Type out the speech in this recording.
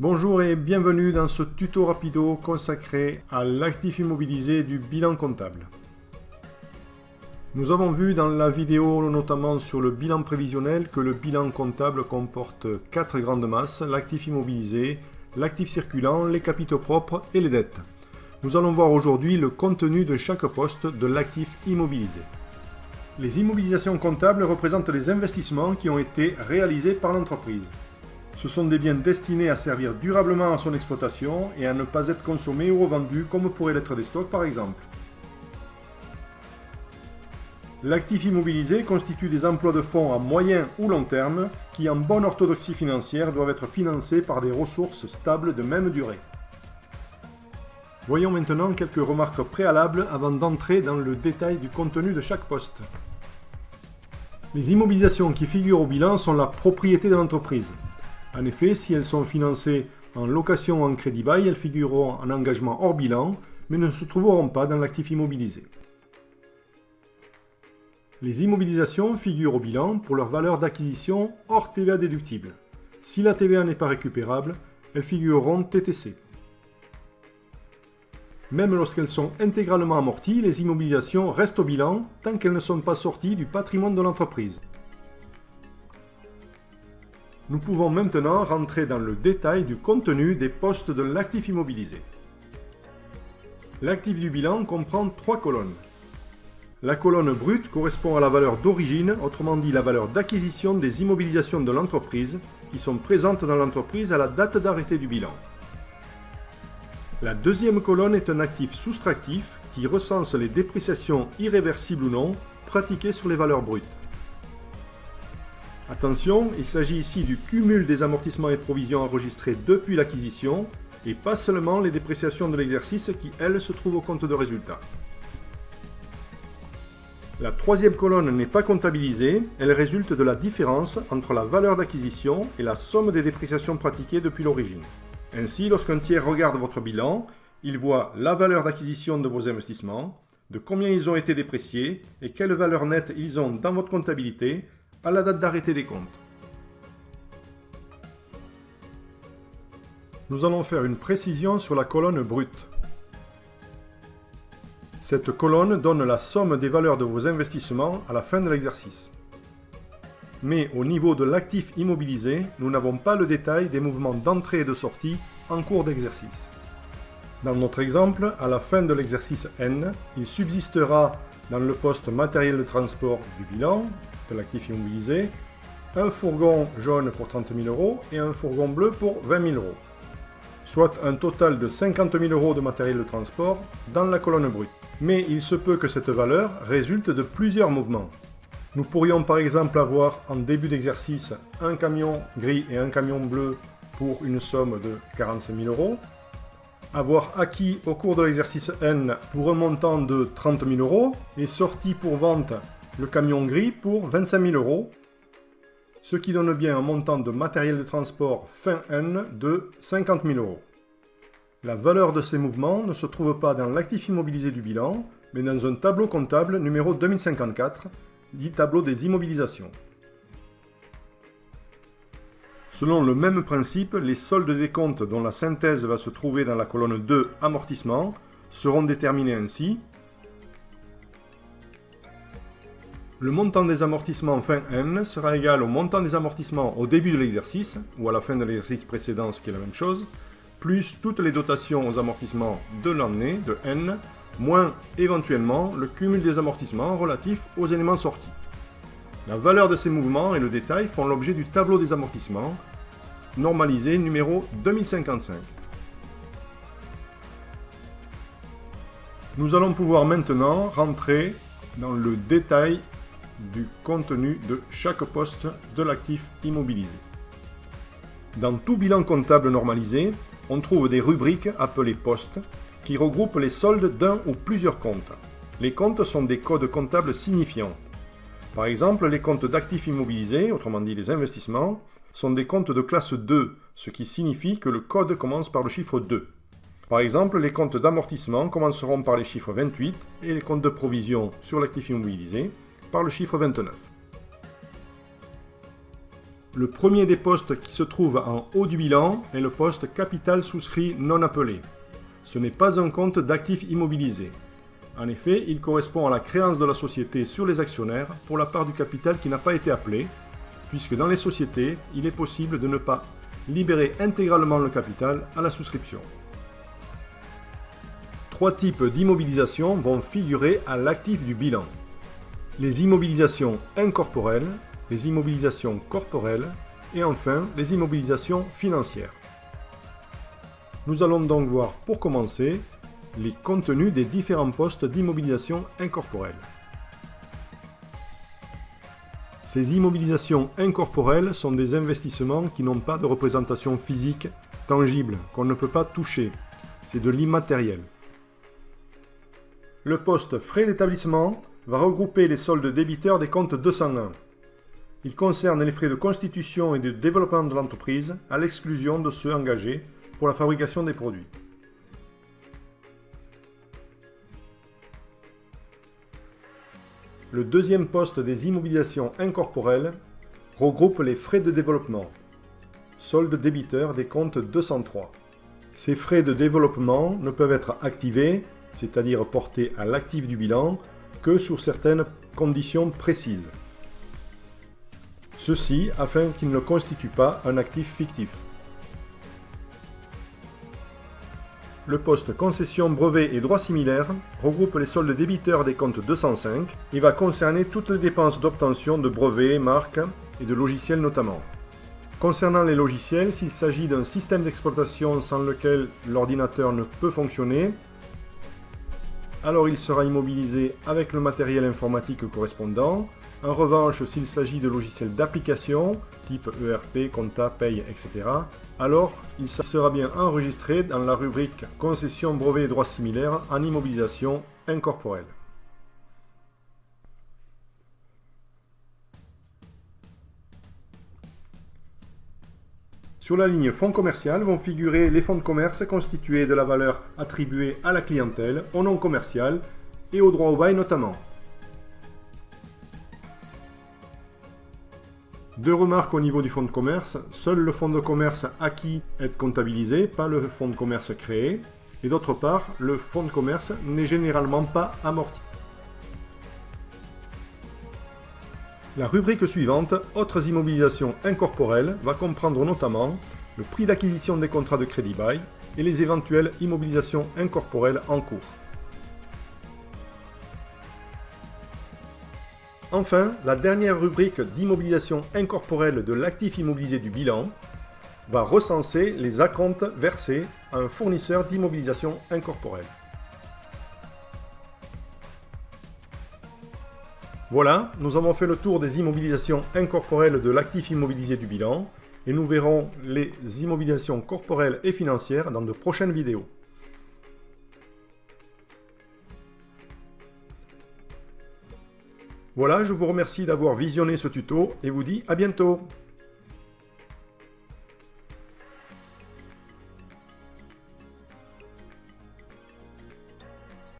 Bonjour et bienvenue dans ce tuto rapido consacré à l'actif immobilisé du bilan comptable. Nous avons vu dans la vidéo notamment sur le bilan prévisionnel que le bilan comptable comporte quatre grandes masses, l'actif immobilisé, l'actif circulant, les capitaux propres et les dettes. Nous allons voir aujourd'hui le contenu de chaque poste de l'actif immobilisé. Les immobilisations comptables représentent les investissements qui ont été réalisés par l'entreprise. Ce sont des biens destinés à servir durablement à son exploitation et à ne pas être consommés ou revendus comme pourraient l'être des stocks par exemple. L'actif immobilisé constitue des emplois de fonds à moyen ou long terme qui, en bonne orthodoxie financière, doivent être financés par des ressources stables de même durée. Voyons maintenant quelques remarques préalables avant d'entrer dans le détail du contenu de chaque poste. Les immobilisations qui figurent au bilan sont la propriété de l'entreprise. En effet, si elles sont financées en location ou en crédit bail, elles figureront en engagement hors bilan, mais ne se trouveront pas dans l'actif immobilisé. Les immobilisations figurent au bilan pour leur valeur d'acquisition hors TVA déductible. Si la TVA n'est pas récupérable, elles figureront TTC. Même lorsqu'elles sont intégralement amorties, les immobilisations restent au bilan tant qu'elles ne sont pas sorties du patrimoine de l'entreprise. Nous pouvons maintenant rentrer dans le détail du contenu des postes de l'actif immobilisé. L'actif du bilan comprend trois colonnes. La colonne brute correspond à la valeur d'origine, autrement dit la valeur d'acquisition des immobilisations de l'entreprise qui sont présentes dans l'entreprise à la date d'arrêté du bilan. La deuxième colonne est un actif soustractif qui recense les dépréciations irréversibles ou non pratiquées sur les valeurs brutes. Attention, il s'agit ici du cumul des amortissements et provisions enregistrés depuis l'acquisition et pas seulement les dépréciations de l'exercice qui, elles, se trouvent au compte de résultat. La troisième colonne n'est pas comptabilisée, elle résulte de la différence entre la valeur d'acquisition et la somme des dépréciations pratiquées depuis l'origine. Ainsi, lorsqu'un tiers regarde votre bilan, il voit la valeur d'acquisition de vos investissements, de combien ils ont été dépréciés et quelle valeur nette ils ont dans votre comptabilité à la date d'arrêté des comptes. Nous allons faire une précision sur la colonne brute. Cette colonne donne la somme des valeurs de vos investissements à la fin de l'exercice mais au niveau de l'actif immobilisé, nous n'avons pas le détail des mouvements d'entrée et de sortie en cours d'exercice. Dans notre exemple, à la fin de l'exercice N, il subsistera dans le poste matériel de transport du bilan l'actif immobilisé un fourgon jaune pour 30 000 euros et un fourgon bleu pour 20 000 euros, soit un total de 50 000 euros de matériel de transport dans la colonne brute. Mais il se peut que cette valeur résulte de plusieurs mouvements, nous pourrions par exemple avoir en début d'exercice un camion gris et un camion bleu pour une somme de 45 000 euros, avoir acquis au cours de l'exercice N pour un montant de 30 000 euros et sorti pour vente le camion gris pour 25 000 euros, ce qui donne bien un montant de matériel de transport fin N de 50 000 euros. La valeur de ces mouvements ne se trouve pas dans l'actif immobilisé du bilan, mais dans un tableau comptable numéro 2054 dit tableau des immobilisations. Selon le même principe, les soldes des comptes dont la synthèse va se trouver dans la colonne 2 amortissement seront déterminés ainsi. Le montant des amortissements fin N sera égal au montant des amortissements au début de l'exercice, ou à la fin de l'exercice précédent, ce qui est la même chose, plus toutes les dotations aux amortissements de l'année, de N, moins éventuellement le cumul des amortissements relatifs aux éléments sortis. La valeur de ces mouvements et le détail font l'objet du tableau des amortissements, normalisé numéro 2055. Nous allons pouvoir maintenant rentrer dans le détail du contenu de chaque poste de l'actif immobilisé. Dans tout bilan comptable normalisé, on trouve des rubriques appelées postes qui regroupe les soldes d'un ou plusieurs comptes. Les comptes sont des codes comptables signifiants. Par exemple, les comptes d'actifs immobilisés, autrement dit les investissements, sont des comptes de classe 2, ce qui signifie que le code commence par le chiffre 2. Par exemple, les comptes d'amortissement commenceront par les chiffres 28 et les comptes de provision sur l'actif immobilisé par le chiffre 29. Le premier des postes qui se trouve en haut du bilan est le poste capital souscrit non appelé. Ce n'est pas un compte d'actifs immobilisés. En effet, il correspond à la créance de la société sur les actionnaires pour la part du capital qui n'a pas été appelée, puisque dans les sociétés, il est possible de ne pas libérer intégralement le capital à la souscription. Trois types d'immobilisation vont figurer à l'actif du bilan. Les immobilisations incorporelles, les immobilisations corporelles et enfin les immobilisations financières. Nous allons donc voir pour commencer les contenus des différents postes d'immobilisation incorporelle. Ces immobilisations incorporelles sont des investissements qui n'ont pas de représentation physique, tangible, qu'on ne peut pas toucher. C'est de l'immatériel. Le poste frais d'établissement va regrouper les soldes débiteurs des comptes 201. Il concerne les frais de constitution et de développement de l'entreprise, à l'exclusion de ceux engagés pour la fabrication des produits. Le deuxième poste des immobilisations incorporelles regroupe les frais de développement, solde débiteur des comptes 203. Ces frais de développement ne peuvent être activés, c'est-à-dire portés à l'actif du bilan, que sur certaines conditions précises. Ceci afin qu'ils ne constituent pas un actif fictif. Le poste concession, brevet et droits similaires regroupe les soldes débiteurs des comptes 205 et va concerner toutes les dépenses d'obtention de brevets, marques et de logiciels notamment. Concernant les logiciels, s'il s'agit d'un système d'exploitation sans lequel l'ordinateur ne peut fonctionner, alors il sera immobilisé avec le matériel informatique correspondant. En revanche, s'il s'agit de logiciels d'application, type ERP, compta, paye, etc., alors il sera bien enregistré dans la rubrique concession, brevet et droits similaires en immobilisation incorporelle. Sur la ligne fonds commercial vont figurer les fonds de commerce constitués de la valeur attribuée à la clientèle, au nom commercial et au droit au bail notamment. Deux remarques au niveau du fonds de commerce. Seul le fonds de commerce acquis est comptabilisé, pas le fonds de commerce créé. Et d'autre part, le fonds de commerce n'est généralement pas amorti. La rubrique suivante, Autres immobilisations incorporelles, va comprendre notamment le prix d'acquisition des contrats de crédit bail et les éventuelles immobilisations incorporelles en cours. Enfin, la dernière rubrique d'immobilisation incorporelle de l'actif immobilisé du bilan va recenser les acomptes versés à un fournisseur d'immobilisation incorporelle. Voilà, nous avons fait le tour des immobilisations incorporelles de l'actif immobilisé du bilan et nous verrons les immobilisations corporelles et financières dans de prochaines vidéos. Voilà, je vous remercie d'avoir visionné ce tuto et vous dis à bientôt